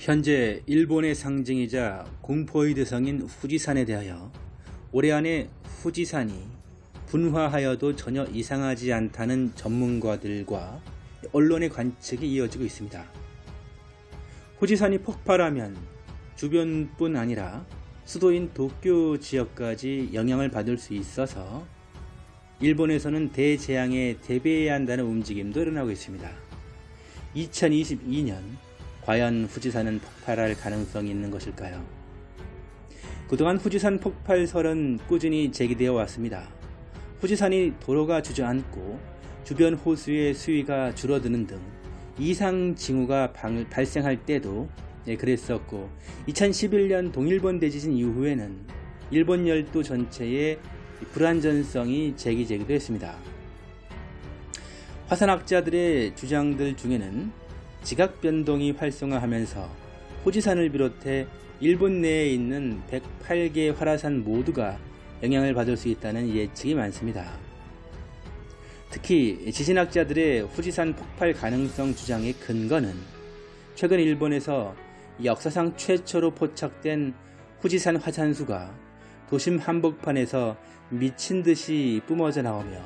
현재 일본의 상징이자 공포의 대상인 후지산에 대하여 올해 안에 후지산이 분화하여도 전혀 이상하지 않다는 전문가들과 언론의 관측이 이어지고 있습니다. 후지산이 폭발하면 주변뿐 아니라 수도인 도쿄 지역까지 영향을 받을 수 있어서 일본에서는 대재앙에 대비해야 한다는 움직임도 일어나고 있습니다. 2022년 과연 후지산은 폭발할 가능성이 있는 것일까요? 그동안 후지산 폭발설은 꾸준히 제기되어 왔습니다. 후지산이 도로가 주저앉고 주변 호수의 수위가 줄어드는 등 이상 징후가 발생할 때도 예, 그랬었고 2011년 동일본 대지진 이후에는 일본 열도 전체의 불안전성이 제기되기도 했습니다. 화산학자들의 주장들 중에는 지각 변동이 활성화하면서 호지산을 비롯해 일본 내에 있는 108개 활화산 모두가 영향을 받을 수 있다는 예측이 많습니다. 특히 지진학자들의 후지산 폭발 가능성 주장의 근거는 최근 일본에서 역사상 최초로 포착된 후지산 화산수가 도심 한복판에서 미친 듯이 뿜어져 나오며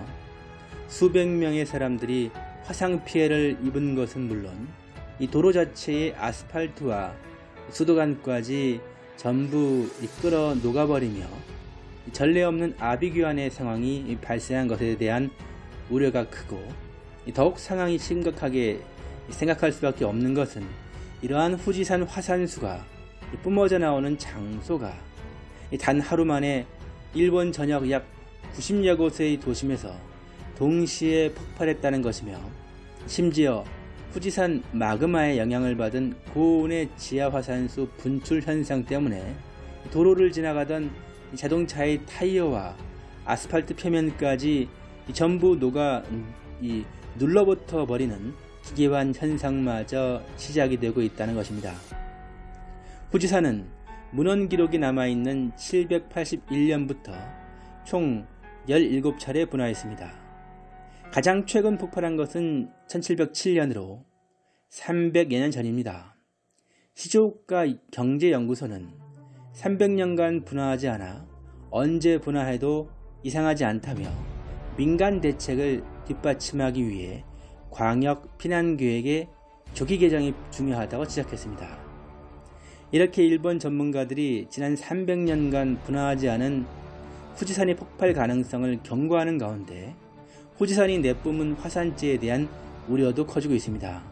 수백 명의 사람들이 화상 피해를 입은 것은 물론 이 도로 자체의 아스팔트와 수도관까지 전부 끌어 녹아버리며 전례 없는 아비규환의 상황이 발생한 것에 대한 우려가 크고 더욱 상황이 심각하게 생각할 수밖에 없는 것은 이러한 후지산 화산수가 뿜어져 나오는 장소가 단 하루 만에 일본 전역 약 90여 곳의 도심에서 동시에 폭발했다는 것이며 심지어 후지산 마그마의 영향을 받은 고온의 지하화산수 분출 현상 때문에 도로를 지나가던 자동차의 타이어와 아스팔트 표면까지 전부 녹아 눌러붙어 버리는 기계환 현상마저 시작이 되고 있다는 것입니다. 후지산은 문헌 기록이 남아있는 781년부터 총 17차례 분화했습니다. 가장 최근 폭발한 것은 1707년으로 300여 년 전입니다. 시조국가 경제연구소는 300년간 분화하지 않아 언제 분화해도 이상하지 않다며 민간 대책을 뒷받침하기 위해 광역 피난 계획의 조기 개정이 중요하다고 지적했습니다. 이렇게 일본 전문가들이 지난 300년간 분화하지 않은 후지산의 폭발 가능성을 경고하는 가운데 후지산이 내뿜은 화산재에 대한 우려도 커지고 있습니다.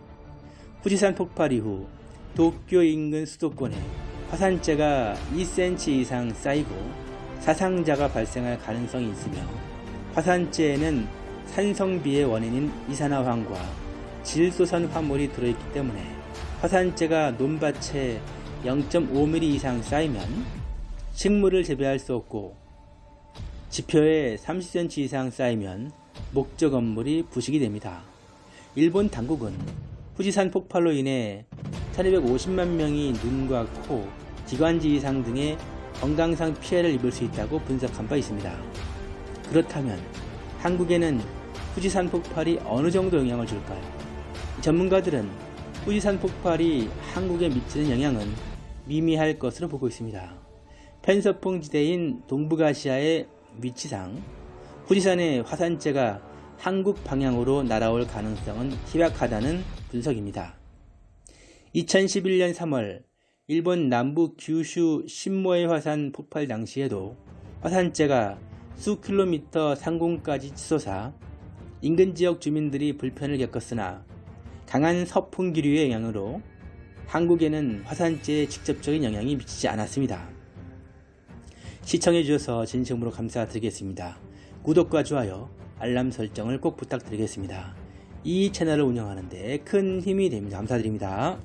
후지산 폭발 이후 도쿄 인근 수도권에 화산재가 2cm 이상 쌓이고 사상자가 발생할 가능성이 있으며 화산재에는 산성비의 원인인 이산화황과 질소산 화물이 들어있기 때문에 화산재가 논밭에 0.5mm 이상 쌓이면 식물을 재배할 수 없고 지표에 30cm 이상 쌓이면 목적 건물이 부식이 됩니다. 일본 당국은 후지산 폭발로 인해 1250만 명이 눈과 코, 기관지 이상 등의 건강상 피해를 입을 수 있다고 분석한 바 있습니다. 그렇다면 한국에는 후지산 폭발이 어느 정도 영향을 줄까요? 전문가들은 후지산 폭발이 한국에 미치는 영향은 미미할 것으로 보고 있습니다. 펜서풍 지대인 동북아시아의 위치상 후지산의 화산재가 한국 방향으로 날아올 가능성은 희박하다는 분석입니다. 2011년 3월 일본 남부 규슈 신모의 화산 폭발 당시에도 화산재가 수 킬로미터 상공까지 치솟아 인근 지역 주민들이 불편을 겪었으나 강한 서풍 기류의 영향으로 한국에는 화산재의 직접적인 영향이 미치지 않았습니다. 시청해주셔서 진심으로 감사드리겠습니다. 구독과 좋아요, 알람 설정을 꼭 부탁드리겠습니다. 이 채널을 운영하는데 큰 힘이 됩니다. 감사드립니다.